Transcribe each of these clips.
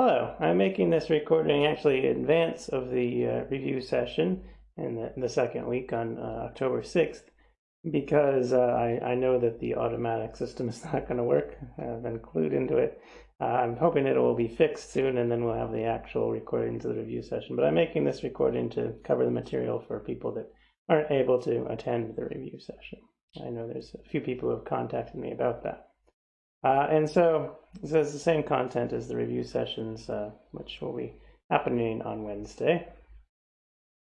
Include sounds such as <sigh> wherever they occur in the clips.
Hello, I'm making this recording actually in advance of the uh, review session in the, in the, second week on uh, October 6th because uh, I, I, know that the automatic system is <laughs> not going to work. I've been clued into it. Uh, I'm hoping it will be fixed soon and then we'll have the actual recording of the review session. But I'm making this recording to cover the material for people that aren't able to attend the review session. I know there's a few people who have contacted me about that. Uh, and so is the same content as the review sessions, uh, which will be happening on Wednesday.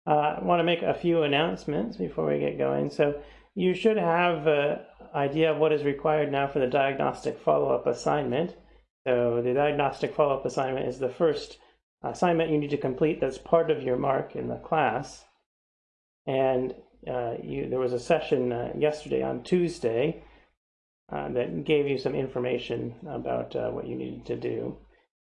Uh, I want to make a few announcements before we get going. So you should have an idea of what is required now for the diagnostic follow-up assignment. So the diagnostic follow-up assignment is the first assignment you need to complete that's part of your mark in the class. And uh, you, there was a session uh, yesterday on Tuesday uh, that gave you some information about uh, what you needed to do.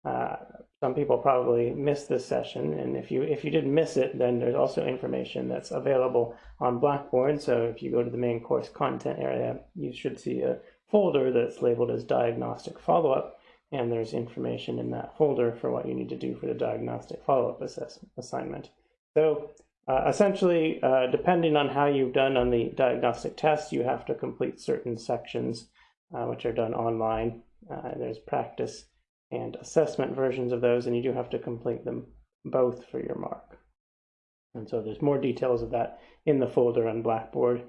Uh, some people probably missed this session, and if you if you didn't miss it, then there's also information that's available on Blackboard. So if you go to the main course content area, you should see a folder that's labeled as diagnostic follow-up, and there's information in that folder for what you need to do for the diagnostic follow-up assignment. So uh, essentially, uh, depending on how you've done on the diagnostic test, you have to complete certain sections which are done online. Uh, there's practice and assessment versions of those, and you do have to complete them both for your mark. And so there's more details of that in the folder on Blackboard.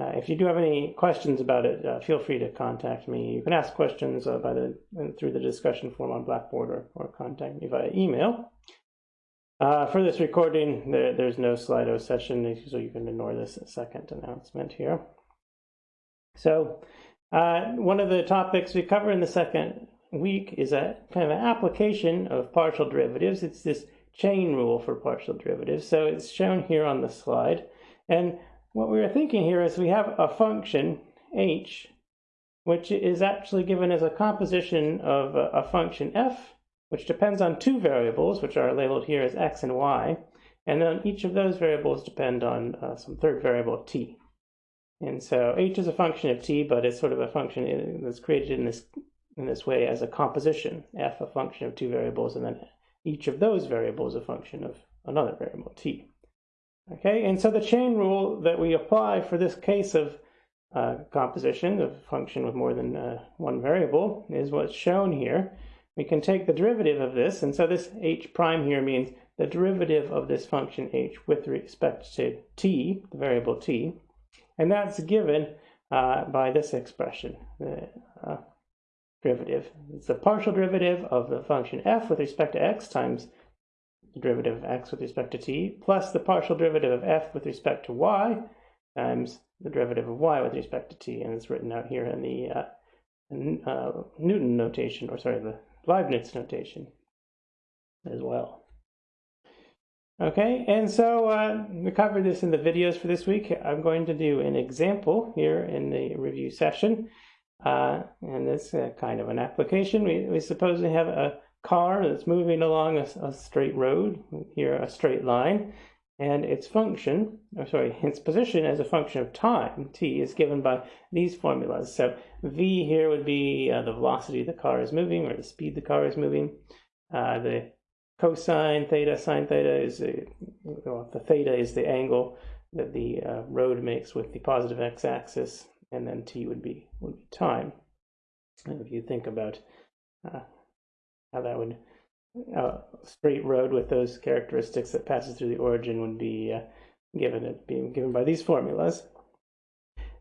Uh, if you do have any questions about it, uh, feel free to contact me. You can ask questions uh, by the through the discussion form on Blackboard or, or contact me via email. Uh, for this recording, there, there's no Slido session, so you can ignore this second announcement here. So uh, one of the topics we cover in the second week is a kind of an application of partial derivatives. It's this chain rule for partial derivatives. So it's shown here on the slide. And what we were thinking here is we have a function, h, which is actually given as a composition of a, a function f, which depends on two variables, which are labeled here as x and y. And then each of those variables depend on uh, some third variable, t. And so h is a function of t, but it's sort of a function that's created in this in this way as a composition, f a function of two variables, and then each of those variables a function of another variable, t. Okay, and so the chain rule that we apply for this case of uh, composition of function with more than uh, one variable is what's shown here. We can take the derivative of this, and so this h prime here means the derivative of this function h with respect to t, the variable t, and that's given uh, by this expression, the uh, derivative. It's the partial derivative of the function f with respect to x times the derivative of x with respect to t, plus the partial derivative of f with respect to y times the derivative of y with respect to t. And it's written out here in the uh, uh Newton notation, or sorry, the Leibniz notation as well. Okay, and so uh, we covered this in the videos for this week. I'm going to do an example here in the review session. Uh, and it's uh, kind of an application. We, we suppose we have a car that's moving along a, a, straight road, here a straight line, and its function, or sorry, <laughs> its position as a function of time, t, is given by these formulas. So v here would be uh, the velocity the car is moving, or the speed the car is moving. Uh, the cosine theta sine theta is a, well, the theta is the angle that the uh, road makes with the positive x-axis, and then t would be would be time. And if you think about uh, how that would a uh, straight road with those characteristics that passes through the origin would be uh, given it being given by these formulas.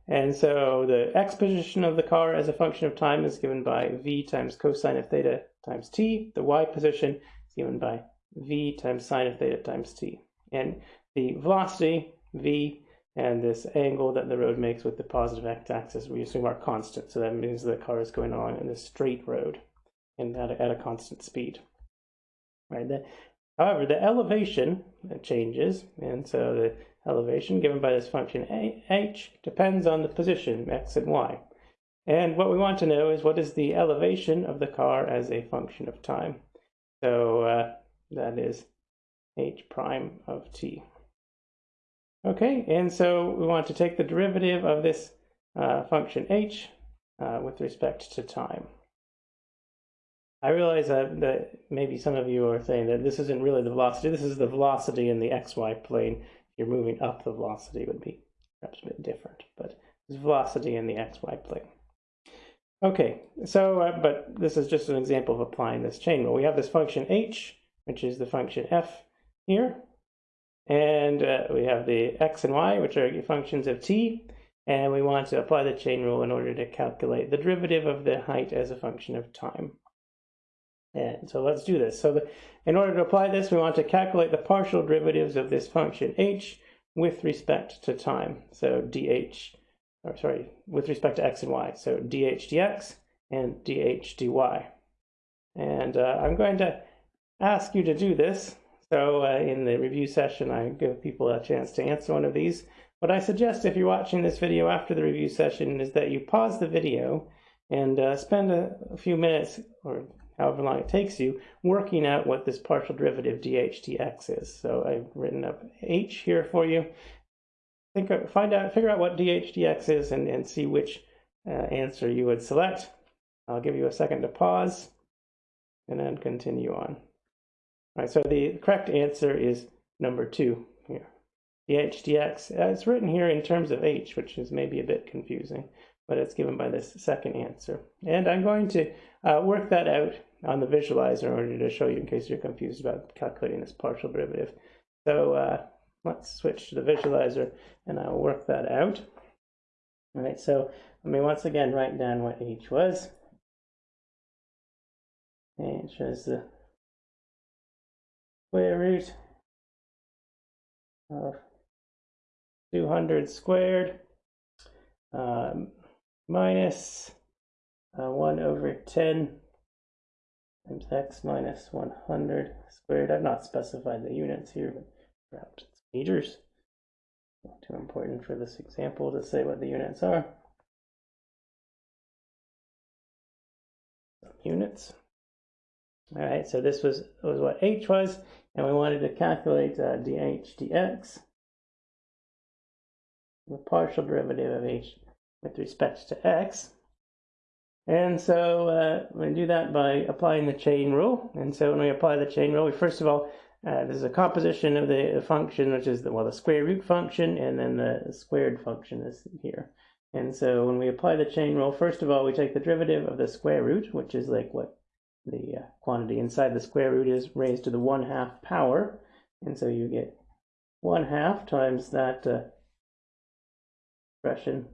And so the x position of the car as a function of time is given by v times cosine of theta times t. The y position given by v times sine of theta times t. And the velocity, v, and this angle that the road makes with the positive x-axis we assume are constant. So that means the car is going along in a straight road and at a, at a constant speed. Right. The, however, the elevation changes, and so the elevation given by this function h depends on the position x and y. And what we want to know is what is the elevation of the car as a function of time. So uh, that is h prime of t. Okay, and so we want to take the derivative of this uh, function h uh, with respect to time. I realize that, that maybe some of you are saying that this isn't really the velocity. This is the velocity in the xy plane. If you're moving up, the velocity would be perhaps a bit different, but it's velocity in the xy plane. Okay, so, uh, but this is just an example of applying this chain rule. We have this function h, which is the function f here, and uh, we have the x and y, which are functions of t, and we want to apply the chain rule in order to calculate the derivative of the height as a function of time. And so let's do this. So the, in order to apply this, we want to calculate the partial derivatives of this function h with respect to time. So dh, or sorry, with respect to x and y. So dh dx and dh dy. And uh, I'm going to ask you to do this. So uh, in the review session, I give people a chance to answer one of these. What I suggest if you're watching this video after the review session is that you pause the video and uh, spend a, a few minutes or however long it takes you, working out what this partial derivative dh dx is. So I've written up h here for you. Think, find out, figure out what DHDX is and, and see which uh, answer you would select. I'll give you a second to pause and then continue on. All right, so the correct answer is number two here. DHDX, uh, it's written here in terms of h, which is maybe a bit confusing, but it's given by this second answer. And I'm going to uh, work that out on the visualizer in order to show you in case you're confused about calculating this partial derivative. So uh, let's switch to the visualizer and I'll work that out. All right, so let me once again write down what h was. H is the square root of 200 squared um, minus uh, 1 over 10 times x minus 100 squared. I've not specified the units here, but meters. Not too important for this example to say what the units are. Units. All right, so this was, was what h was, and we wanted to calculate uh, dh dx, the partial derivative of h with respect to x. And so uh, we do that by applying the chain rule. And so when we apply the chain rule, we first of all, uh, there's a composition of the function, which is the, well, the square root function, and then the squared function is here. And so when we apply the chain rule, first of all, we take the derivative of the square root, which is like what the uh, quantity inside the square root is raised to the 1 half power. And so you get 1 half times that uh, expression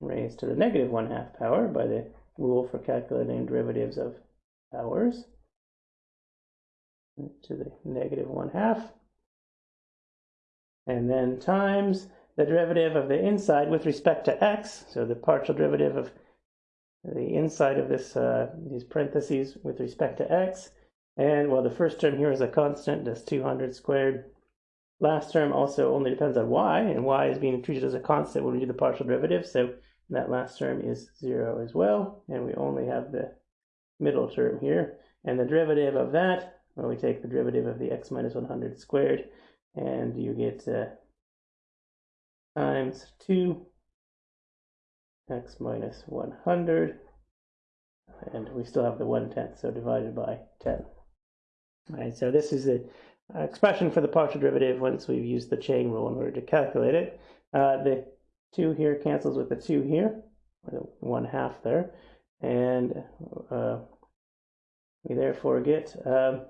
raised to the negative 1 half power by the rule for calculating derivatives of powers to the negative 1 half. And then times the derivative of the inside with respect to x, so the partial derivative of the inside of this uh, these parentheses with respect to x. And well, the first term here is a constant, that's 200 squared. Last term also only depends on y, and y is being treated as a constant when we do the partial derivative, so that last term is 0 as well, and we only have the middle term here. And the derivative of that, well, we take the derivative of the x minus 100 squared, and you get uh, times 2 x minus 100, and we still have the 1 tenth, so divided by 10. All right, so this is the expression for the partial derivative once we've used the chain rule in order to calculate it. Uh, the 2 here cancels with the 2 here, or the 1 half there, and uh, we therefore get uh,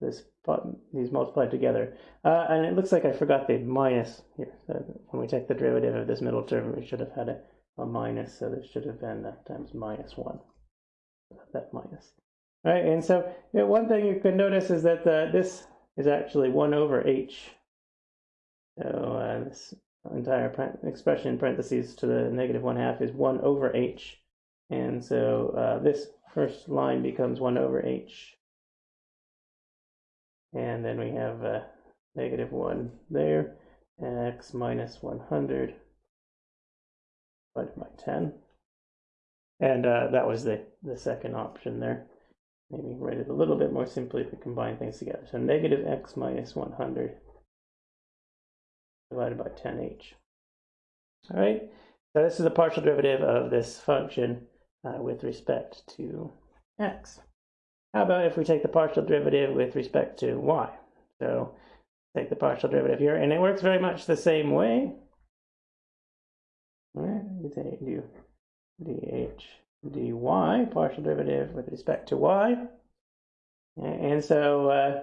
this these multiplied together. Uh, and it looks like I forgot the minus here. So when we take the derivative of this middle term, we should have had a, a minus, so this should have been that times minus 1. That minus. All right, and so you know, one thing you can notice is that uh, this is actually 1 over h. So uh, this entire expression in parentheses to the negative 1 half is 1 over h. And so uh, this first line becomes 1 over h. And then we have uh, negative 1 there, x minus 100 divided by 10. And uh, that was the, the second option there. Maybe write it a little bit more simply if we combine things together. So negative x minus 100 divided by 10h. All right, So this is the partial derivative of this function uh, with respect to x. How about if we take the partial derivative with respect to y? So take the partial derivative here, and it works very much the same way. All right, You take do dh dy partial derivative with respect to y. And so uh,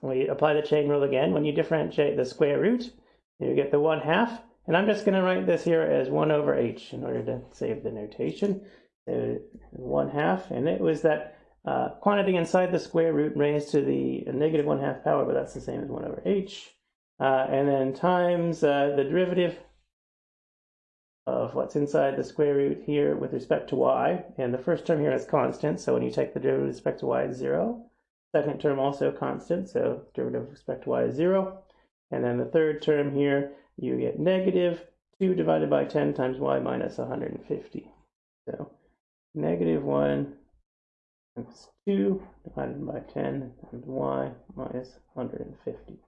we apply the chain rule again. When you differentiate the square root, you get the 1 half. And I'm just going to write this here as 1 over h in order to save the notation. So 1 half, and it was that uh, quantity inside the square root raised to the negative 1 half power, but that's the same as 1 over h. Uh, and then times uh, the derivative of what's inside the square root here with respect to y. And the first term here is constant, so when you take the derivative with respect to y, it's 0. Second term also constant, so derivative with respect to y is 0. And then the third term here, you get negative 2 divided by 10 times y minus 150. So negative 1 times 2 divided by 10 times y minus 150.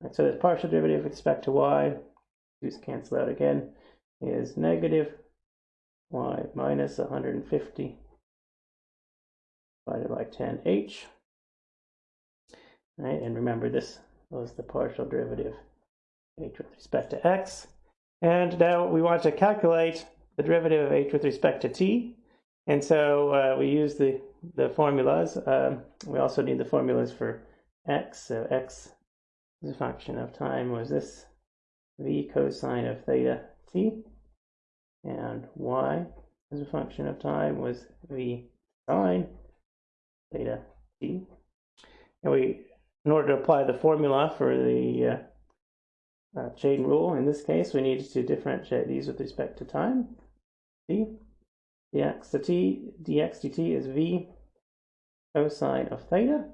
Right, so the partial derivative with respect to y, just cancel out again, is negative y minus 150 divided by 10h. Right, and remember this was the partial derivative h with respect to x. And now we want to calculate the derivative of h with respect to t. And so uh, we use the, the formulas. Um, we also need the formulas for x. So x is a function of time was this v cosine of theta t. And y as a function of time was v sine theta t. And we in order to apply the formula for the uh, uh, chain rule, in this case, we need to differentiate these with respect to time. t dx to t, dx dt is v cosine of theta.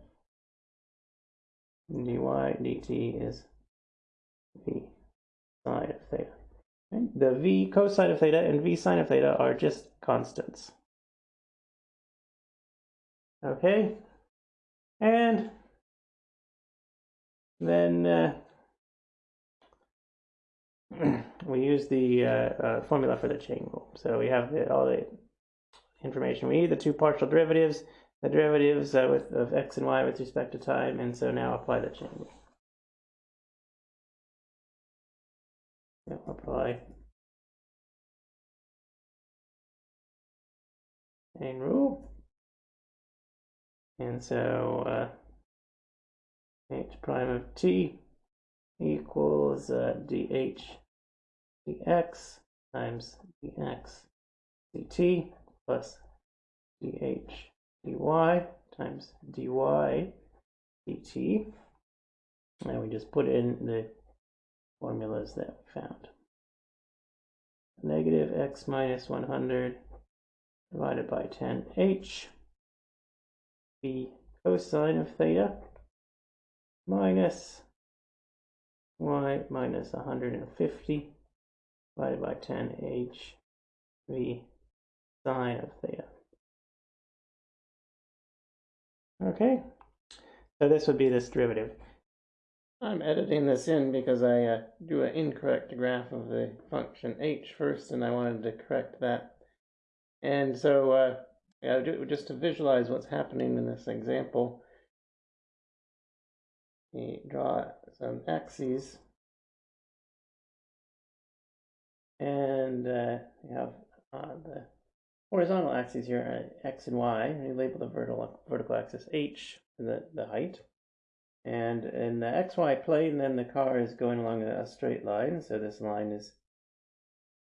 And dy dt is v sine of theta. Okay. The v cosine of theta and v sine of theta are just constants. Okay, and then uh, <clears throat> we use the uh, uh, formula for the chain rule. So we have the, all the information we need, the two partial derivatives, the derivatives uh, with, of x and y with respect to time, and so now apply the chain rule. Apply chain rule. And so uh, h prime of t equals uh, dh dx times dx dt plus dh dy times dy dt. And we just put in the formulas that we found. Negative x minus 100 divided by 10h v cosine of theta minus y minus 150 divided by 10h v sine of theta. Okay, so this would be this derivative. I'm editing this in because I uh, do an incorrect graph of the function h first, and I wanted to correct that. And so, uh, yeah, just to visualize what's happening in this example, we draw some axes and uh, we have uh, the horizontal axes here are x and y. We label the vertical vertical axis h, the the height, and in the xy plane, then the car is going along a straight line. So this line is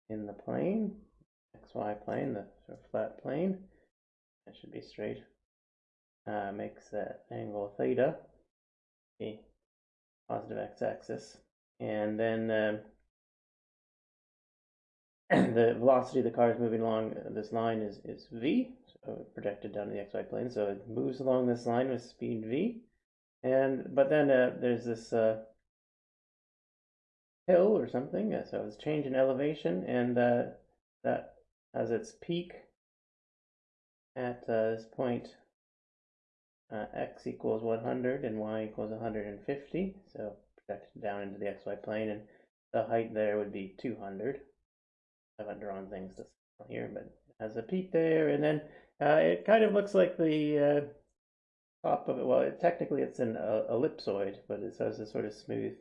in the plane, xy plane, the sort of flat plane. That should be straight. Uh, makes that angle theta the positive x-axis, and then. Um, <clears throat> the velocity of the car is moving along uh, this line is, is v, so projected down to the xy plane. So it moves along this line with speed v. And but then uh, there's this uh, hill or something, uh, so it's change in elevation, and uh, that has its peak at uh, this point x equals 100 and y equals 150, so projected down into the xy plane, and the height there would be 200. I haven't drawn things to scale here, but it has a peak there, and then uh, it kind of looks like the uh, top of it. Well, it, technically it's an uh, ellipsoid, but it has a sort of smooth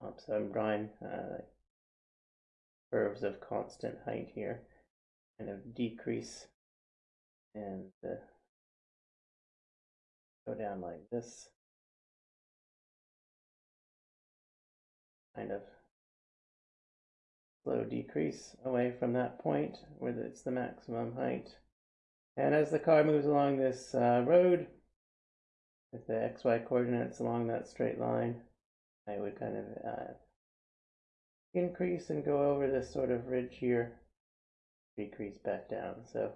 top. So I'm drawing uh, curves of constant height here, kind of decrease and uh, go down like this. Kind of slow decrease away from that point where it's the maximum height. And as the car moves along this uh, road, with the xy coordinates along that straight line, I would kind of uh, increase and go over this sort of ridge here, decrease back down. So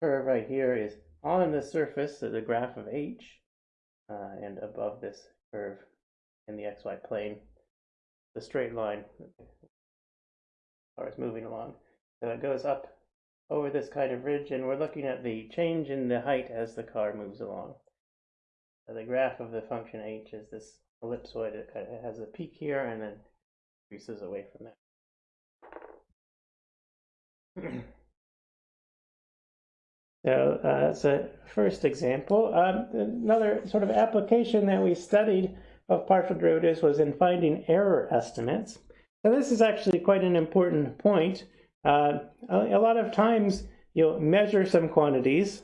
curve right here is on the surface of the graph of h uh, and above this curve in the xy plane, the straight line is moving along. So it goes up over this kind of ridge and we're looking at the change in the height as the car moves along. So the graph of the function h is this ellipsoid. It kind of has a peak here and then increases away from that. <clears throat> So uh, that's a first example. Um, another sort of application that we studied of partial derivatives was in finding error estimates. So this is actually quite an important point. Uh, a, lot of times you'll measure some quantities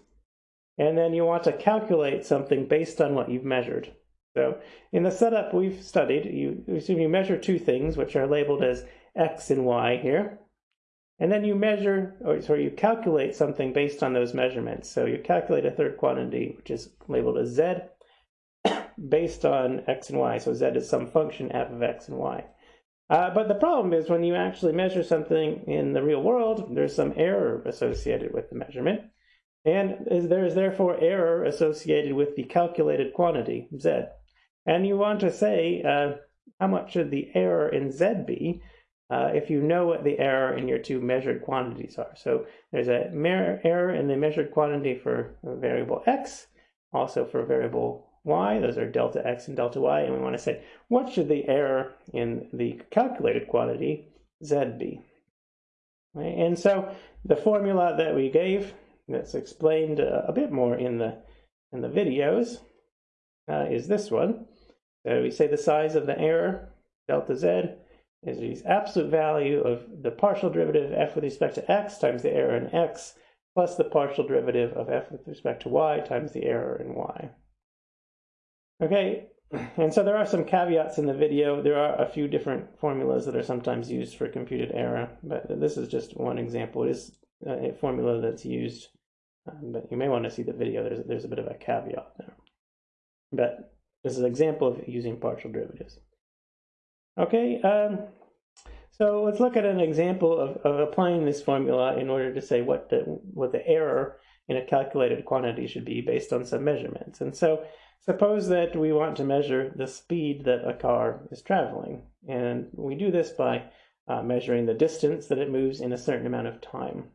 and then you want to calculate something based on what you've measured. So in the setup we've studied, you assume you measure two things which are labeled as x and y here. And then you measure, or sorry, you calculate something based on those measurements. So you calculate a third quantity, which is labeled as z, <coughs> based on x and y. So z is some function f of x and y. Uh, but the problem is when you actually measure something in the real world, there's some error associated with the measurement. And there is therefore error associated with the calculated quantity, z. And you want to say, uh, how much should the error in z be? Uh, if you know what the error in your two measured quantities are. So there's a error in the measured quantity for variable x, also for variable y. Those are delta x and delta y. And we want to say, what should the error in the calculated quantity z be? Right? And so the formula that we gave, that's explained uh, a bit more in the, in the videos, uh, is this one. So we say the size of the error, delta z, is the absolute value of the partial derivative of f with respect to x times the error in x plus the partial derivative of f with respect to y times the error in y. Okay, and so there are some caveats in the video. There are a few different formulas that are sometimes used for computed error, but this is just one example. It is a formula that's used, um, but you may want to see the video. There's, there's a bit of a caveat there. But this is an example of using partial derivatives. Okay, um, so let's look at an example of, of applying this formula in order to say what the, what the error in a calculated quantity should be based on some measurements. And so suppose that we want to measure the speed that a car is traveling. And we do this by uh, measuring the distance that it moves in a certain amount of time.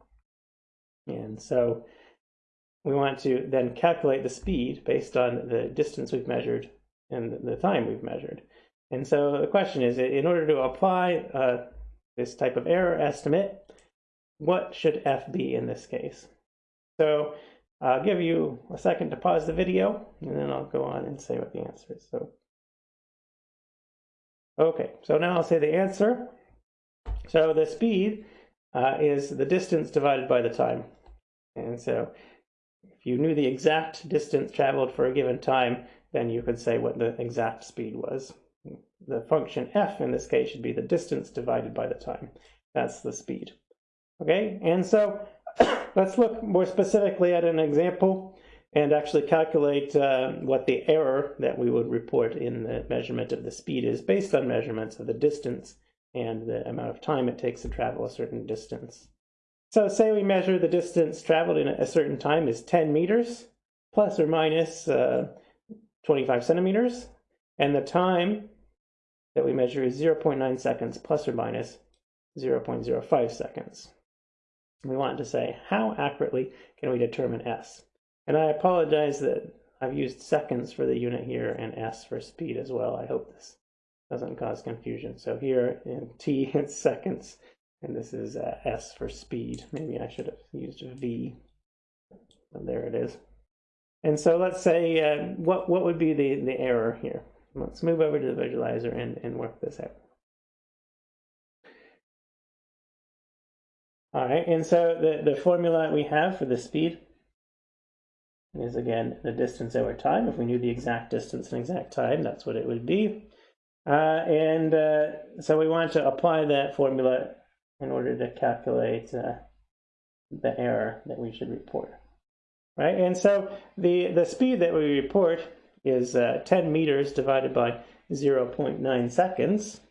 And so we want to then calculate the speed based on the distance we've measured and the time we've measured. And so the question is, in order to apply uh, this type of error estimate, what should f be in this case? So I'll give you a second to pause the video, and then I'll go on and say what the answer is. So, okay, so now I'll say the answer. So the speed uh, is the distance divided by the time. And so if you knew the exact distance traveled for a given time, then you could say what the exact speed was the function f in this case should be the distance divided by the time. That's the speed. Okay, and so <coughs> let's look more specifically at an example and actually calculate uh, what the error that we would report in the measurement of the speed is based on measurements of the distance and the amount of time it takes to travel a certain distance. So say we measure the distance traveled in a certain time is 10 meters plus or minus uh, 25 centimeters and the time that we measure is 0.9 seconds plus or minus 0.05 seconds. We want to say, how accurately can we determine S? And I apologize that I've used seconds for the unit here and S for speed as well. I hope this doesn't cause confusion. So here in t <laughs> it's seconds, and this is uh, s for speed. Maybe I should have used v. There it is. And so let's say uh, what what would be the the error here? Let's move over to the visualizer and, and work this out. All right, and so the, the formula we have for the speed is again the distance over time. If we knew the exact distance and exact time, that's what it would be. Uh, and uh, so we want to apply that formula in order to calculate uh, the error that we should report. Right, and so the, the speed that we report is uh, 10 meters divided by 0.9 seconds.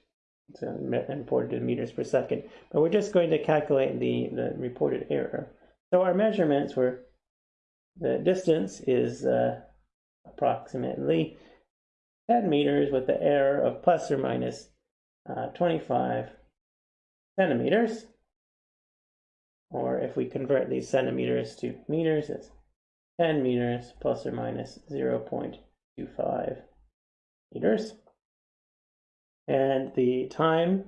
It's imported in meters per second. But we're just going to calculate the, the reported error. So our measurements were the distance is uh, approximately 10 meters with the error of plus or minus, uh, 25 centimeters. Or if we convert these centimeters to meters, it's 10 meters plus or minus 0.25 meters. And the time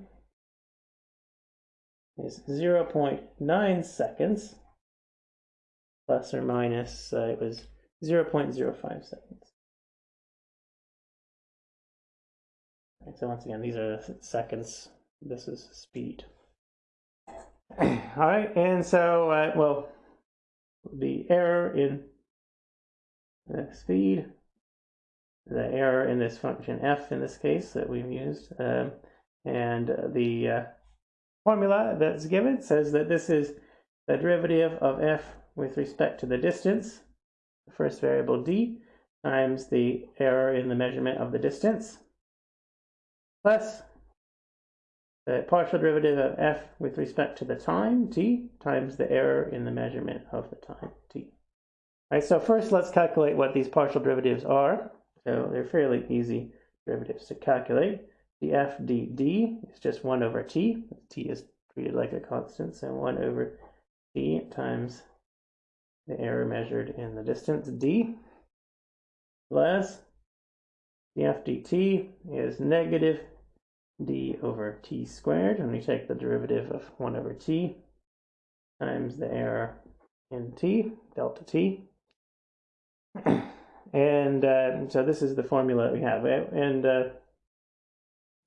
is 0.9 seconds plus or minus, uh, it was 0.05 seconds. Right, so once again, these are seconds. This is speed. <clears throat> All right, and so, uh, well, the error in the speed, the error in this function f in this case that we've used, um, and the uh, formula that's given says that this is the derivative of f with respect to the distance, the first variable d, times the error in the measurement of the distance, plus the partial derivative of f with respect to the time, t, times the error in the measurement of the time, t. All right, so first let's calculate what these partial derivatives are. So they're fairly easy derivatives to calculate. The f dd is just 1 over t. t is treated like a constant, so 1 over t times the error measured in the distance d plus the f dt is negative d over t squared when we take the derivative of 1 over t times the error in t, delta t. and uh, so this is the formula we have. And uh,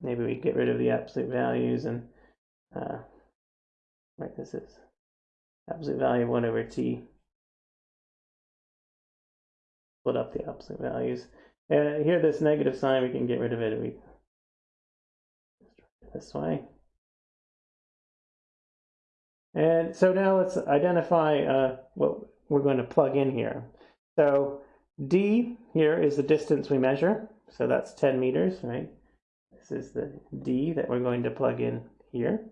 maybe we get rid of the absolute values and uh, this is absolute value of 1 over t split up the absolute values. And here, this negative sign, we can get rid of it. We this way. And so now let's identify uh, what we're going to plug in here. So d here is the distance we measure. So that's 10 meters, right? This is the d that we're going to plug in here.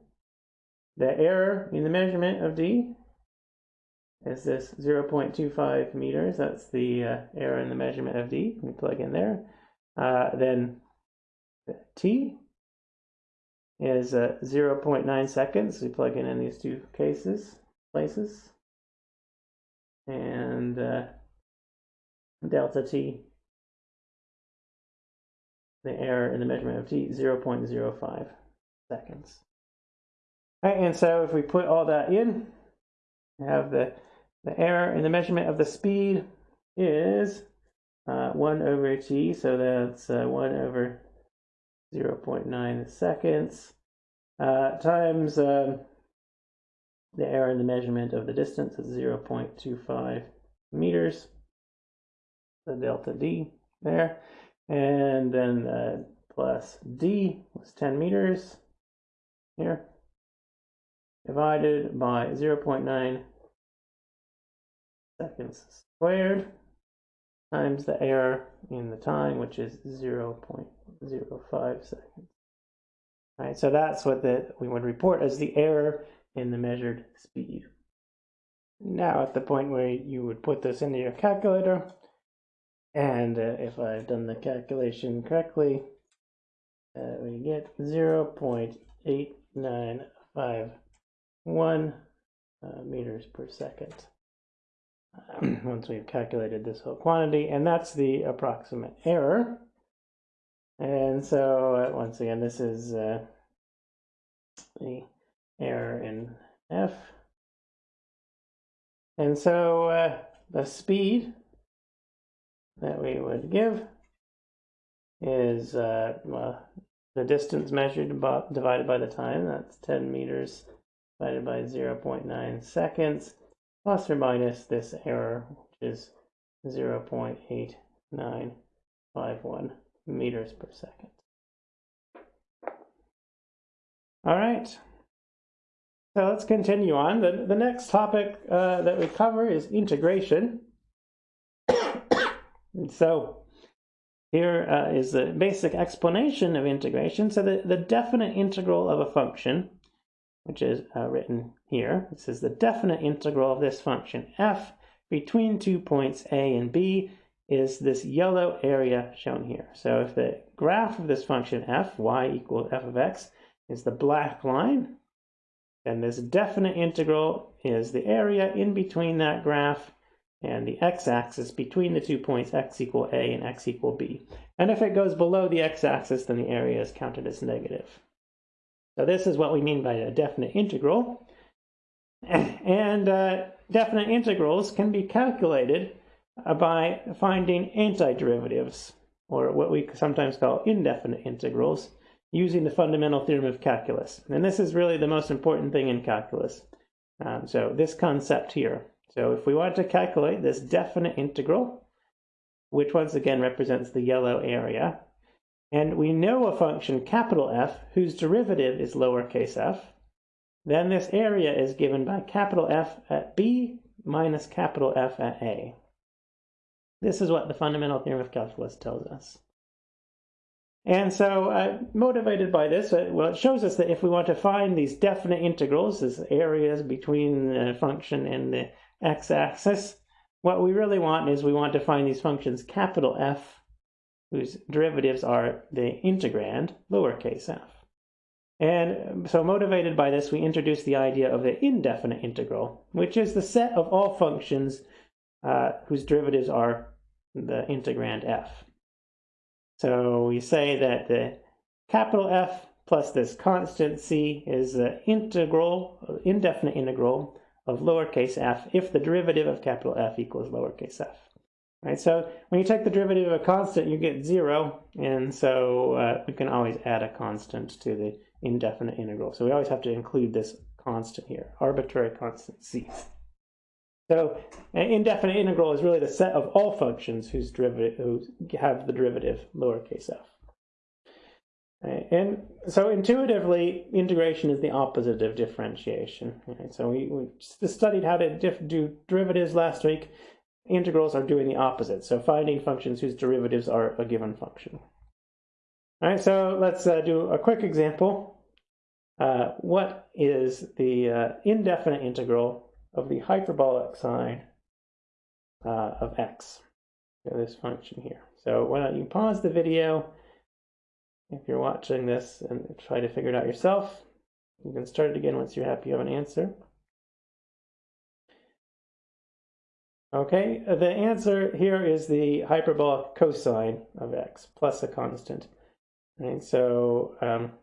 The error in the measurement of d is this 0.25 meters. That's the uh, error in the measurement of D. We plug in there. Uh, then T is uh, 0.9 seconds. We plug in in these two cases, places. And uh, delta T, the error in the measurement of T, 0.05 seconds. Right, and so if we put all that in, we have the the error in the measurement of the speed is uh, 1 over t, so that's uh, 1 over 0 0.9 seconds, uh, times um, the error in the measurement of the distance is 0 0.25 meters, the delta d there, and then uh, plus d was 10 meters here, divided by 0 0.9 seconds squared times the error in the time, which is 0 0.05 seconds. All right, so that's what the, we would report as the error in the measured speed. Now at the point where you would put this into your calculator, and uh, if I've done the calculation correctly, uh, we get 0 0.8951 uh, meters per second. once we've calculated this whole quantity, and that's the approximate error. And so uh, once again, this is uh, the error in f. And so uh, the speed that we would give is uh, well, the distance measured divided by the time. That's 10 meters divided by 0.9 seconds, plus or minus this error, which is 0.8951 meters per second. All right. So let's continue on. The, the next topic uh, that we cover is integration. So here uh, is the basic explanation of integration. So the, the definite integral of a function, which is uh, written here, this is the definite integral of this function f between two points a and b is this yellow area shown here. So if the graph of this function f, y equals f of x, is the black line, then this definite integral is the area in between that graph and the x-axis between the two points x equal a and x equal b. And if it goes below the x-axis, then the area is counted as negative. So this is what we mean by a definite integral. <clears throat> And uh, definite integrals can be calculated uh, by finding antiderivatives, or what we sometimes call indefinite integrals, using the fundamental theorem of calculus. And this is really the most important thing in calculus. Um, so this concept here. So if we want to calculate this definite integral, which once again represents the yellow area, and we know a function capital F whose derivative is lowercase f, then this area is given by capital F at B minus capital F at A. This is what the fundamental theorem of calculus tells us. And so, uh, motivated by this, uh, well, it shows us that if we want to find these definite integrals, these areas between the function and the x-axis, what we really want is we want to find these functions capital F, whose derivatives are the integrand, lowercase f. And so motivated by this, we introduce the idea of the indefinite integral, which is the set of all functions uh, whose derivatives are the integrand f. So we say that the capital F plus this constant c is the integral, indefinite integral of lowercase f if the derivative of capital F equals lowercase f. Right, so when you take the derivative of a constant, you get zero, and so uh, we can always add a constant to the indefinite integral. So we always have to include this constant here, arbitrary constant c. So an indefinite integral is really the set of all functions whose derivative who have the derivative lowercase f. And so intuitively, integration is the opposite of differentiation. Right? So we, we studied how to do derivatives last week. Integrals are doing the opposite. So finding functions whose derivatives are a given function. All right, so let's uh, do a quick example. Uh, what is the uh, indefinite integral of the hyperbolic sine uh, of x, so this function here. So why don't you pause the video if you're watching this and try to figure it out yourself. You can start it again once you're happy you have an answer. Okay, the answer here is the hyperbolic cosine of x plus a constant. Right, so um,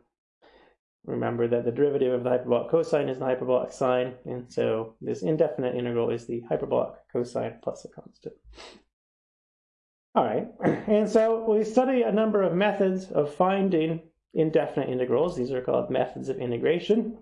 Remember that the derivative of the hyperbolic cosine is the hyperbolic sine, and so this indefinite integral is the hyperbolic cosine plus a constant. All right, <clears throat> and so we study a number of methods of finding indefinite integrals. These are called methods of integration.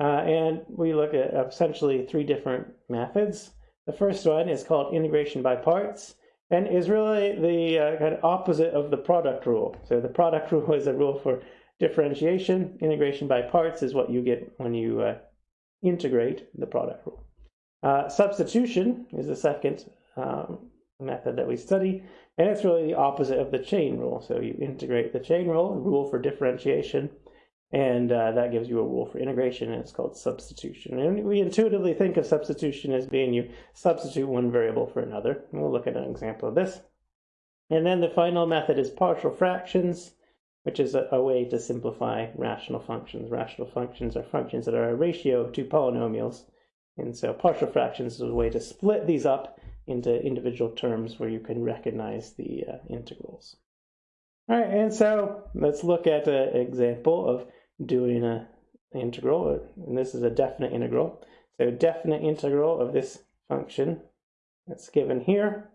Uh, and we look at essentially three different methods. The first one is called integration by parts and is really the uh, kind of opposite of the product rule. So the product <laughs> rule is a rule for Differentiation, integration by parts is what you get when you uh, integrate the product rule. Uh, substitution is the second um, method that we study, and it's really the opposite of the chain rule. So you integrate the chain rule, rule for differentiation, and uh, that gives you a rule for integration, and it's called substitution. And we intuitively think of substitution as being you substitute one variable for another. And we'll look at an example of this. And then the final method is partial fractions which is a, a, way to simplify rational functions. Rational functions are functions that are a ratio of two polynomials. And so partial fractions is a way to split these up into individual terms where you can recognize the uh, integrals. All right, and so let's look at an example of doing a integral, and this is a definite integral. So definite integral of this function that's given here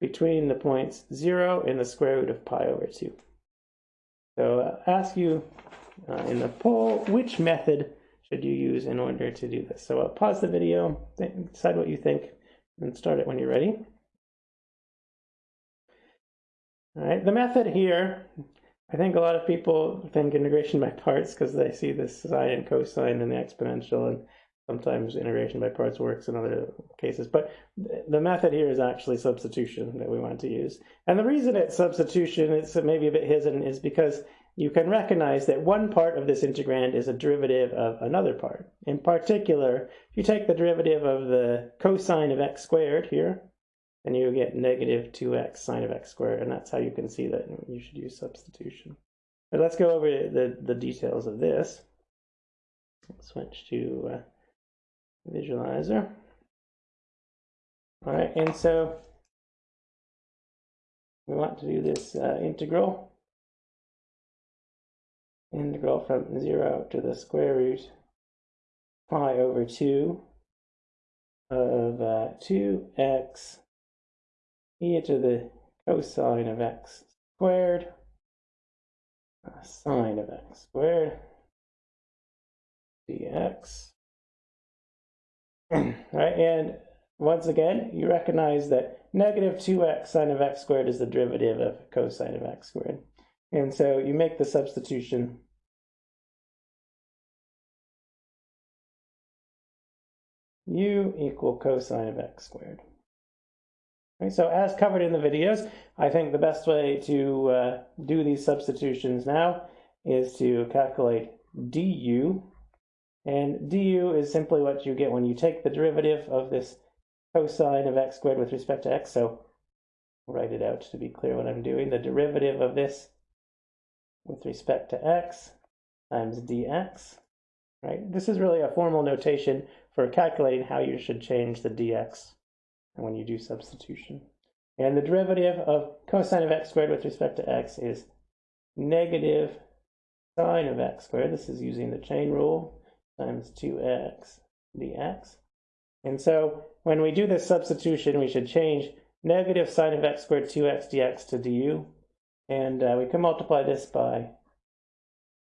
between the points 0 and the square root of pi over 2. So I'll uh, ask you uh, in the poll, which method should you use in order to do this? So I'll pause the video, decide what you think, and start it when you're ready. All right, the method here, I think a lot of people think integration by parts because they see this sine and cosine and the exponential and sometimes integration by parts works in other cases. But the method here is actually substitution that we want to use. And the reason it's substitution, it's maybe a bit hidden, is because you can recognize that one part of this integrand is a derivative of another part. In particular, if you take the derivative of the cosine of x squared here, then you get negative 2x sine of x squared, and that's how you can see that you should use substitution. But let's go over the, the details of this. Switch to uh, visualizer. All right, and so we want to do this uh, integral. Integral from 0 to the square root pi over 2 of uh, 2x e to the cosine of x squared, uh, sine of x squared, dx. <clears throat> right, and once again, you recognize that negative 2x sine of x squared is the derivative of cosine of x squared. And so you make the substitution u equal cosine of x squared. So as covered in the videos, I think the best way to uh, do these substitutions now is to calculate du. And du is simply what you get when you take the derivative of this cosine of x squared with respect to x. So write it out to be clear what I'm doing. The derivative of this with respect to x times dx. Right? This is really a formal notation for calculating how you should change the dx when you do substitution. And the derivative of cosine of x squared with respect to x is negative sine of x squared. This is using the chain rule times 2x dx. And so when we do this substitution, we should change negative sine of x squared 2x dx to du. And uh, we can multiply this by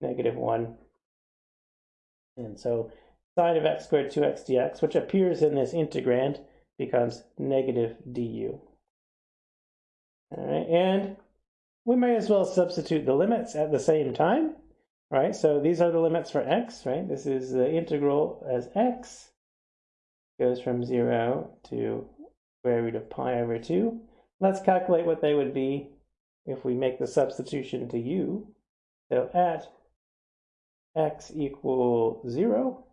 negative 1. And so sine of x squared 2x dx, which appears in this integrand, becomes negative du. All right, and we may as well substitute the limits at the same time, right? So these are the limits for x, right? This is the integral as x goes from 0 to square root of pi over 2. Let's calculate what they would be if we make the substitution to u. So at x equals 0,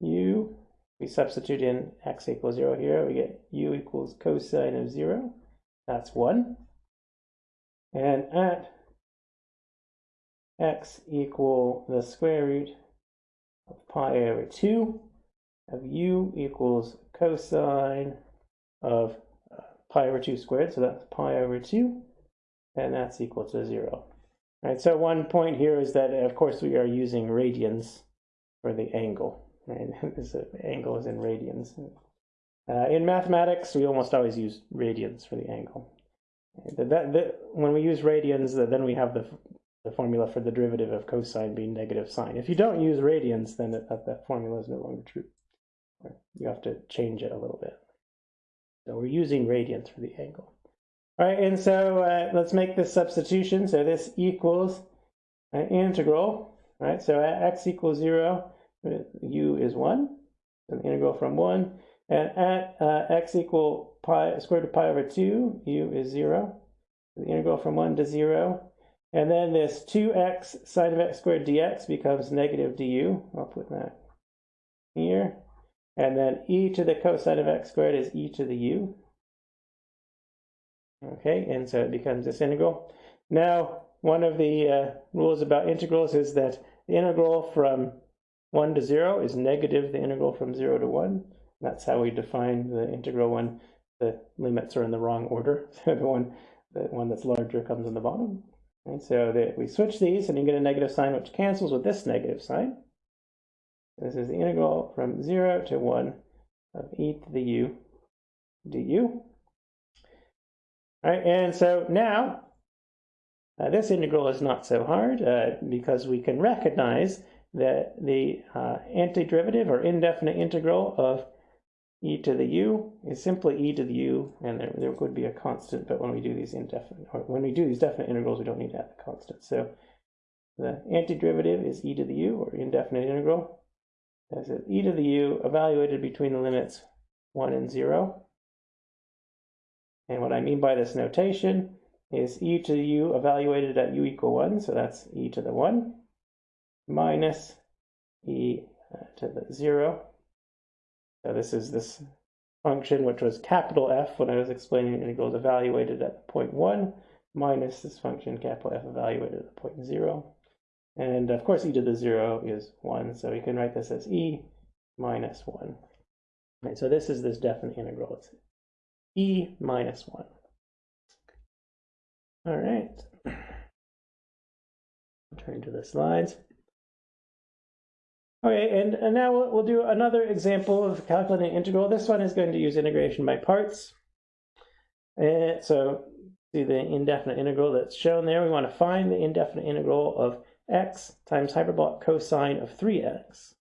u we substitute in x equals 0 here. We get u equals cosine of 0. That's 1. And at x equal the square root of pi over 2 of u equals cosine of uh, pi over 2 squared. So that's pi over 2. And that's equal to 0. All right, so one point here is that, of course, we are using radians for the angle. Right? <laughs> this angle is in radians. Uh, in mathematics, we almost always use radians for the angle. That, that, that, when we use radians, then we have the, the formula for the derivative of cosine being negative sine. If you don't use radians, then that, that formula is no longer true. You have to change it a little bit. So we're using radians for the angle. All right, and so uh, let's make this substitution. So this equals an integral, right? So at x equals 0 u is 1, so the integral from 1. And at uh, x equal pi square root of pi over 2, u is 0. so The integral from 1 to 0. And then this 2x sine of x squared dx becomes negative du. I'll put that here. And then e to the cosine of x squared is e to the u. Okay, and so it becomes this integral. Now, one of the uh, rules about integrals is that the integral from 1 to 0 is negative the integral from 0 to 1. That's how we define the integral when the limits are in the wrong order. <laughs> the one the one that's larger comes in the bottom. And so that we switch these and you get a negative sign which cancels with this negative sign. This is the integral from 0 to 1 of e to the u du. All right, and so now uh, this integral is not so hard uh, because we can recognize that the uh, antiderivative or indefinite integral of e to the u is simply e to the u, and there, there would be a constant, but when we do these indefinite, or when we do these definite integrals, we don't need to have the constant. So the antiderivative is e to the u, or indefinite integral. This is e to the u evaluated between the limits 1 and 0. And what I mean by this notation is e to the u evaluated at u equal 1, so that's e to the 1, minus e uh, to the 0. So this is this function which was capital F when I was explaining integrals evaluated at the point 1, minus this function capital F evaluated at the point 0. And of course e to the 0 is 1, so we can write this as e minus 1. Right, so this is this definite integral. It's e minus 1. All right. Turn to the slides. Okay, and, and now we'll, we'll do another example of calculating an integral. This one is going to use integration by parts. And so see the indefinite integral that's shown there. We want to find the indefinite integral of x times hyperbolic cosine of 3x.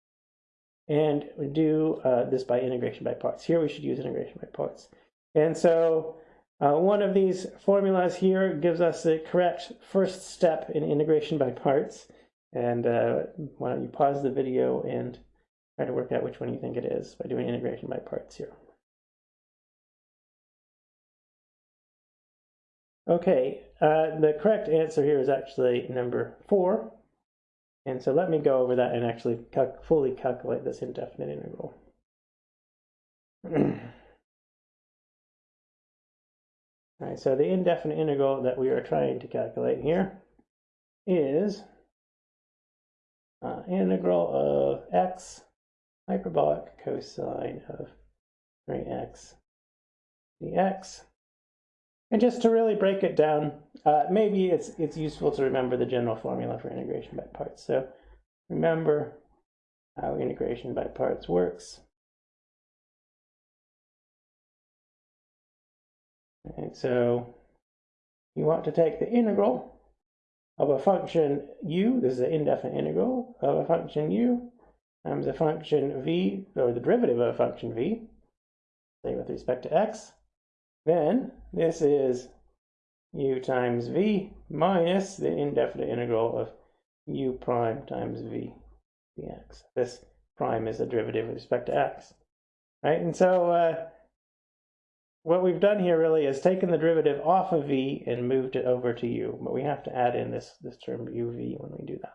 And we do uh, this by integration by parts. Here we should use integration by parts. And so uh, one of these formulas here gives us the correct first step in integration by parts. And uh, why don't you pause the video and try to work out which one you think it is by doing integration by parts here. Okay, uh, the correct answer here is actually number four. And so let me go over that and actually cal fully calculate this indefinite integral. <clears throat> So the indefinite integral that we are trying to calculate here is uh, integral of x hyperbolic cosine of 3x dx. And just to really break it down, uh, maybe it's, it's useful to remember the general formula for integration by parts. So remember how integration by parts works. So you want to take the integral of a function u, this is an indefinite integral, of a function u times a function v, or the derivative of a function v, say with respect to x. Then this is u times v minus the indefinite integral of u prime times v dx. This prime is the derivative with respect to x. Right, and so uh, what we've done here really is taken the derivative off of v and moved it over to u, but we have to add in this, this term uv when we do that.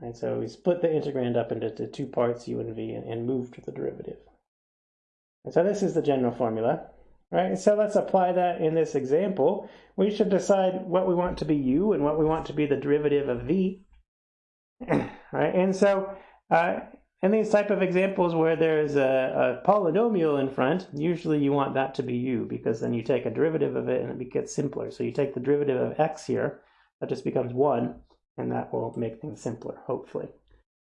And so we split the integrand up into two parts, u and v, and, and moved the derivative. And so this is the general formula, right? So let's apply that in this example. We should decide what we want to be u and what we want to be the derivative of v, <clears throat> right? And so uh, in these type of examples where there's a, a, polynomial in front, usually you want that to be u because then you take a derivative of it and it gets simpler. So you take the derivative of x here, that just becomes 1, and that will make things simpler, hopefully.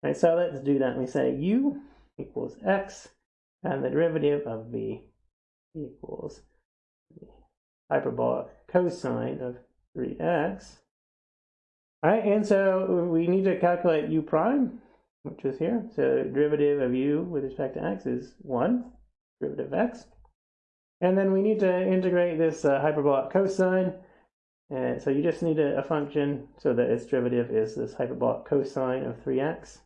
Right, so let's do that. We say u equals x, and the derivative of v equals the hyperbolic cosine of 3x. All right, and so we need to calculate u prime which is here. So derivative of u with respect to x is 1, derivative of x. And then we need to integrate this uh, hyperbolic cosine. And so you just need a, a, function so that its derivative is this hyperbolic cosine of 3x.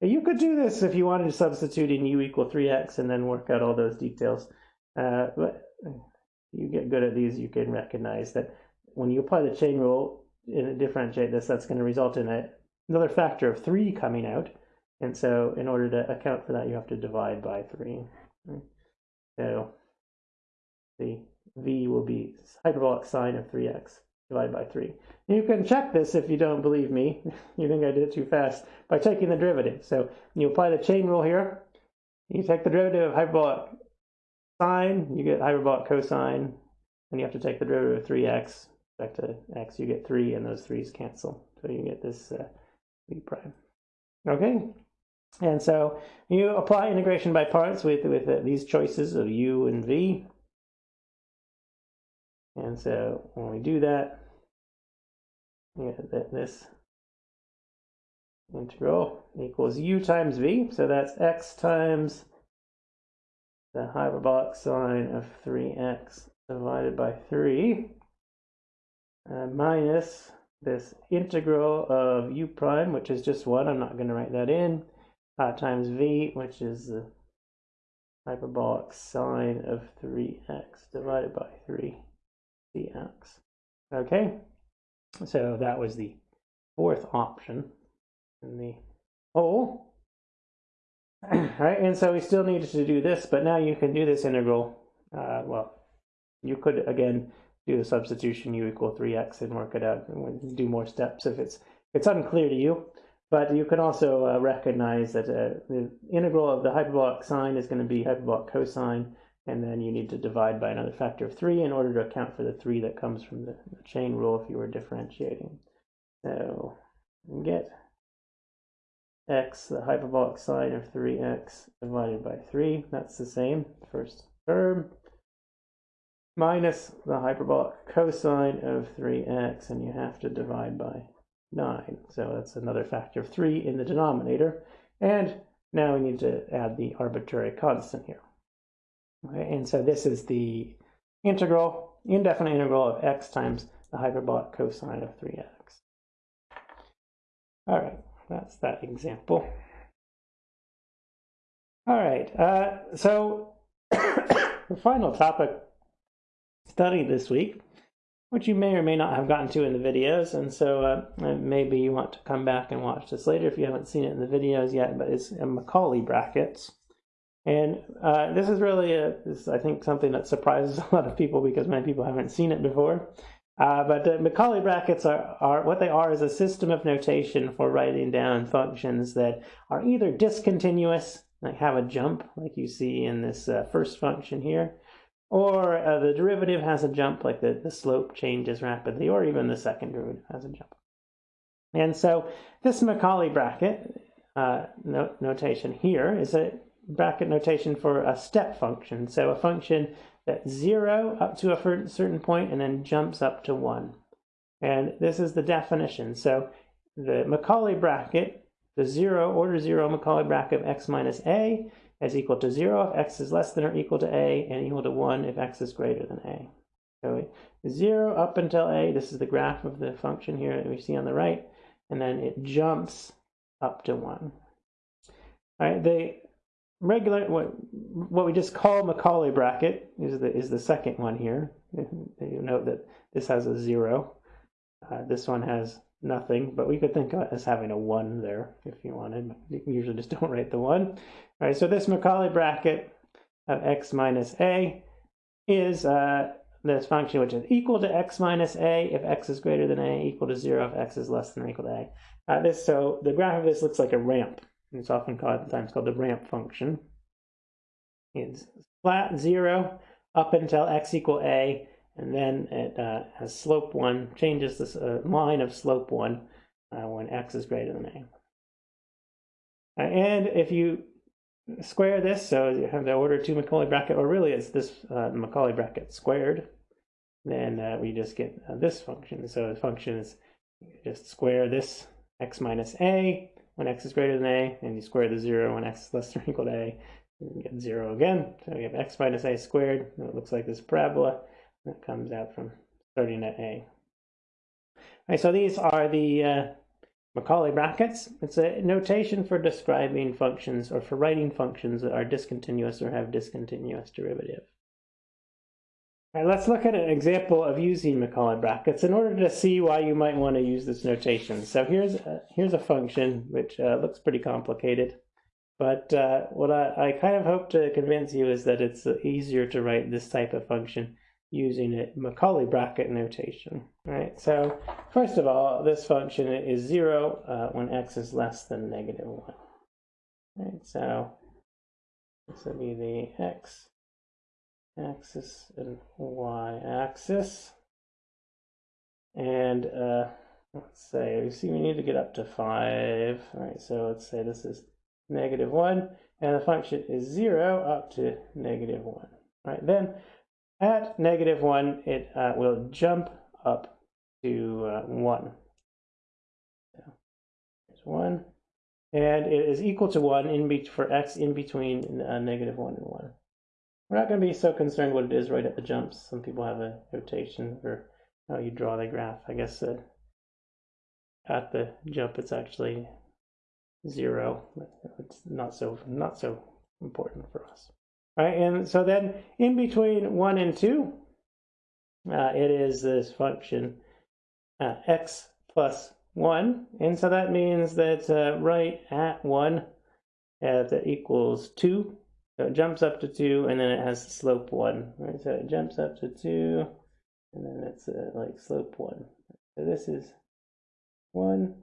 You could do this if you wanted to substitute in u equal 3x and then work out all those details. Uh, but you get good at these, you can recognize that when you apply the chain rule and differentiate this, that's going to result in a, another factor of 3 coming out. And so in order to account for that, you have to divide by 3. So the v will be hyperbolic sine of 3x divided by 3. You can check this if you don't believe me. <laughs> you think I did it too fast by taking the derivative. So you apply the chain rule here. You take the derivative of hyperbolic sine, you get hyperbolic cosine, and you have to take the derivative of 3x. back to x, you get 3, and those 3's cancel. So you get this uh, v prime. Okay, and so you apply integration by parts with, with uh, these choices of u and v. And so when we do that, this integral equals u times v. So that's x times the hyperbolic sine of 3x divided by 3 uh, minus this integral of u prime, which is just 1. I'm not going to write that in, uh, times v, which is the hyperbolic sine of 3x divided by 3 dx. Okay, so that was the fourth option in the whole. <clears throat> right, and so we still needed to do this, but now you can do this integral. Uh, well, you could, again, do the substitution u equal 3x and work it out and do more steps if it's it's unclear to you. But you can also uh, recognize that uh, the integral of the hyperbolic sine is going to be hyperbolic cosine, and then you need to divide by another factor of 3 in order to account for the 3 that comes from the, the chain rule if you were differentiating. So get x, the hyperbolic sine of 3x divided by 3. That's the same, first term. Minus the hyperbolic cosine of 3x, and you have to divide by 9. So that's another factor of 3 in the denominator. And now we need to add the arbitrary constant here. Okay, and so this is the integral, indefinite integral of x times the hyperbolic cosine of 3x. All right, that's that example. All right, uh, so <coughs> the final topic studied this week, which you may or may not have gotten to in the videos, and so uh, maybe you want to come back and watch this later if you haven't seen it in the videos yet, but it's Macaulay brackets. And uh, this is really, a, this, I think, something that surprises <laughs> a lot of people because many people haven't seen it before. Uh, but uh, Macaulay brackets are, are what they are is a system of notation for writing down functions that are either discontinuous, like have a jump, like you see in this uh, first function here, or uh, the derivative has a jump, like the, the slope changes rapidly, or even the second derivative has a jump. And so this Macaulay bracket uh, no notation here is a bracket notation for a step function. So a function that's zero up to a certain point and then jumps up to one. And this is the definition. So the Macaulay bracket, the zero, order zero Macaulay bracket of x minus a is equal to zero if x is less than or equal to a and equal to one if x is greater than a. So zero up until a, this is the graph of the function here that we see on the right, and then it jumps up to one. All right, the regular what what we just call Macaulay bracket is the is the second one here. <laughs> You note that this has a zero. Uh, this one has nothing, but we could think of it as having a one there if you wanted. You usually just don't write the one. All right, so this Macaulay bracket of x minus a is uh, this function which is equal to x minus a if x is greater than a, equal to zero if x is less than or equal to a. Uh, this so the graph of this looks like a ramp. It's often called times called the ramp function. It's flat zero up until x equal a, and then it uh, has slope one, changes this uh, line of slope one uh, when x is greater than a. Uh, and if you square this, so you have the order 2 Macaulay bracket, or really it's this uh, Macaulay bracket squared, then uh, we just get this function. So the function is just square this x minus a, when x is greater than a, and you square the 0 when x is less than or equal to a, you get 0 again. So we have x minus a squared, and it looks like this parabola that comes out from starting at a. All right, so these are the uh, Macaulay brackets. It's a notation for describing functions or for writing functions that are discontinuous or have discontinuous derivative. All right, let's look at an example of using Macaulay brackets in order to see why you might want to use this notation. So here's a, here's a function which uh, looks pretty complicated, but uh, what I, I kind of hope to convince you is that it's easier to write this type of function using a Macaulay bracket notation. Right, so first of all, this function is zero uh, when x is less than negative one. All right, so this will be the x axis and y axis. and uh, let's say we see we need to get up to 5. All right, so let's say this is negative 1, and the function is 0 up to negative 1. All right, then at negative 1, it uh, will jump up to uh, 1. So there's 1. And it is equal to 1 in for x in between uh, negative 1 and 1. We're not going to be so concerned what it is right at the jumps. Some people have a notation for how you draw the graph. I guess at the jump it's actually 0. It's not so not so important for us. All right, and so then in between 1 and 2, uh, it is this function uh, x plus 1. And so that means that uh, right at 1 uh, that equals 2. So it jumps up to 2 and then it has slope 1. Right? So it jumps up to 2 and then it's uh, like slope 1. So this is 1.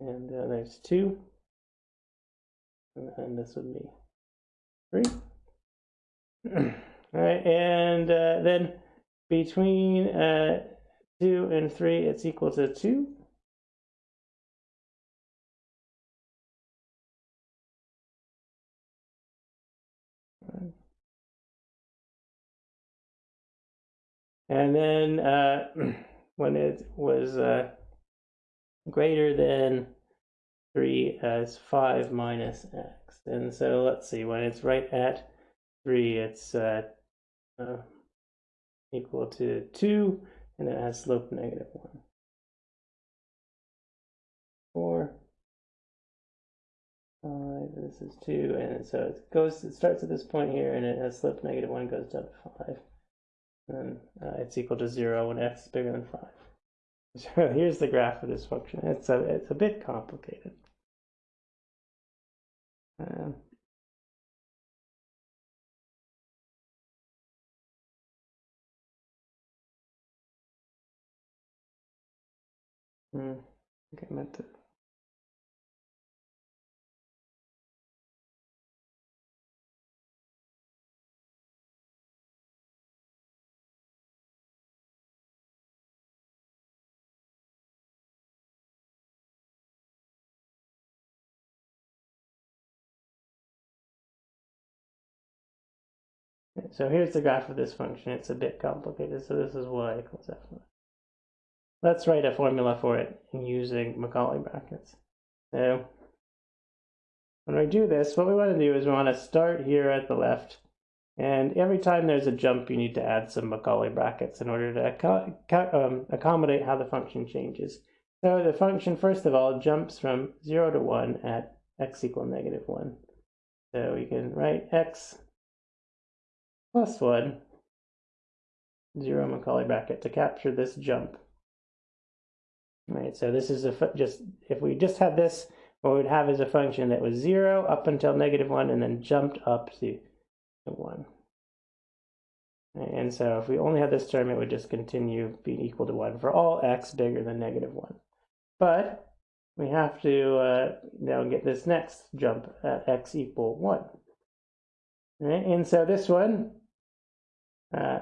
And uh, there's 2. And, this would be 3. <clears throat> All right, and uh, then between uh, 2 and 3, it's equal to 2. And then uh, <clears throat> when it was uh, greater than 3 as 5 minus x. And so let's see, when it's right at 3, it's uh, uh, equal to 2, and it has slope negative 1. 4, 5, this is 2, and so it goes, it starts at this point here, and it has slope negative 1, goes down to 5. And uh, it's equal to 0 when x is bigger than 5. <laughs> So here's the graph of this function. It's a, it's a bit complicated. Um, Hmm. Okay, meant to. So here's the graph of this function. It's a bit complicated, so this is y equals f. Let's write a formula for it using Macaulay brackets. So when we do this, what we want to do is we want to start here at the left. And every time there's a jump, you need to add some Macaulay brackets in order to um, accommodate how the function changes. So the function, first of all, jumps from 0 to 1 at x equal negative 1. So we can write x plus 1, 0 Macaulay bracket to capture this jump. Right, so this is a just if we just had this, what we'd have is a function that was zero up until negative one and then jumped up to, one. And so if we only had this term, it would just continue being equal to one for all x bigger than negative one. But we have to uh, now get this next jump at x equal one. Right? And so this one, uh,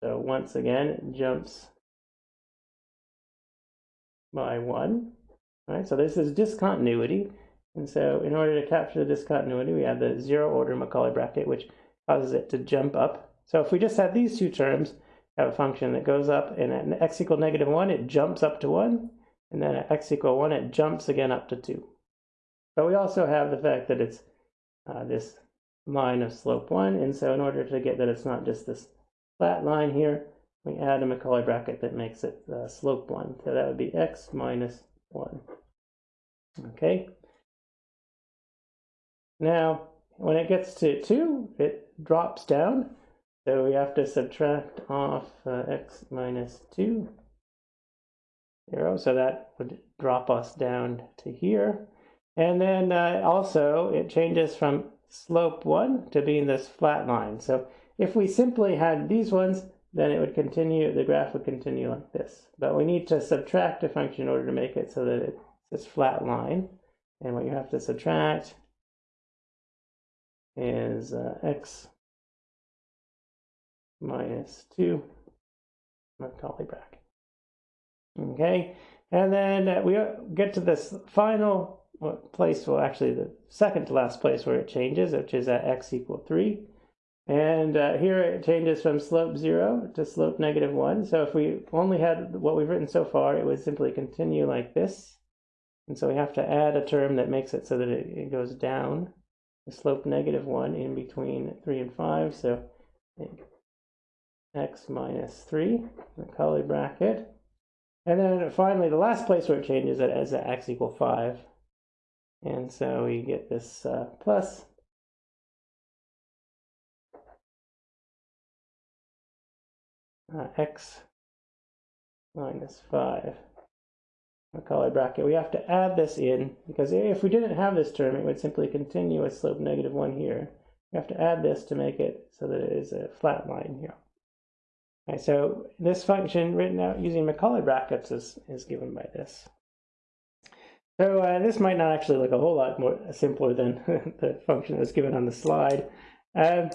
so once again, jumps by 1. Right, so this is discontinuity. And so in order to capture the discontinuity, we have the zero order Macaulay bracket, which causes it to jump up. So if we just have these two terms, we have a function that goes up, and at x equal negative 1, it jumps up to 1. And then at x equal 1, it jumps again up to 2. But we also have the fact that it's uh, this line of slope 1. And so in order to get that it's not just this flat line here, we add a Macaulay bracket that makes it uh, slope 1. So that would be x minus 1. Okay. Now, when it gets to 2, it drops down. So we have to subtract off uh, x minus 2, 0. So that would drop us down to here. And then uh, also, it changes from slope 1 to being this flat line. So if we simply had these ones, then it would continue, the graph would continue like this. But we need to subtract a function in order to make it so that it's this flat line. And what you have to subtract is uh, x minus 2 Macaulay bracket. Okay, and then uh, we get to this final place, well, actually the second to last place where it changes, which is at x equal 3. And uh, here it changes from slope 0 to slope negative 1. So if we only had what we've written so far, it would simply continue like this. And so we have to add a term that makes it so that it, it goes down, the slope negative 1 in between 3 and 5. So x minus 3, Macaulay bracket. And then finally, the last place where it changes it is at x equal 5. And so we get this uh, plus uh, x minus 5 Macaulay bracket. We have to add this in because if we didn't have this term, it would simply continue with slope negative 1 here. We have to add this to make it so that it is a flat line here. Okay, so this function written out using Macaulay brackets is, is given by this. So uh, this might not actually look a whole lot more simpler than <laughs> the function that's given on the slide. Um,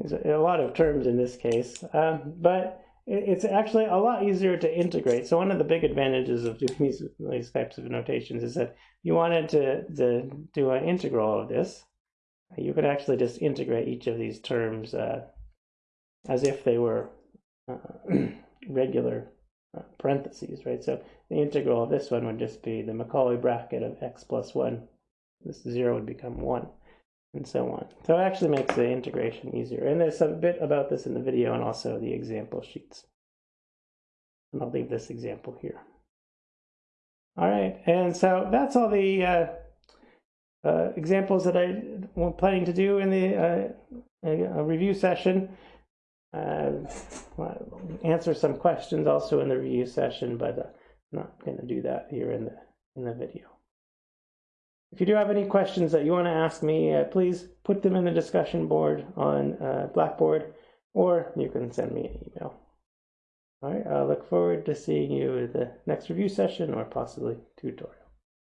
there's a, lot of terms in this case, um, but it's actually a lot easier to integrate. So one of the big advantages of doing these, these types of notations is that you wanted to, to do an integral of this, you could actually just integrate each of these terms uh, as if they were uh, <clears throat> regular uh, parentheses, right? So the integral of this one would just be the Macaulay bracket of x plus 1. This 0 would become 1, and so on. So it actually makes the integration easier. And there's a bit about this in the video and also the example sheets. And I'll leave this example here. All right, and so that's all the uh, uh, examples that I am planning to do in the uh, review session uh, answer some questions also in the review session, but I'm not going to do that here in the in the video. If you do have any questions that you want to ask me, uh, please put them in the discussion board on uh, Blackboard, or you can send me an email. All right, I look forward to seeing you at the next review session or possibly tutorial.